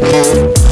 Música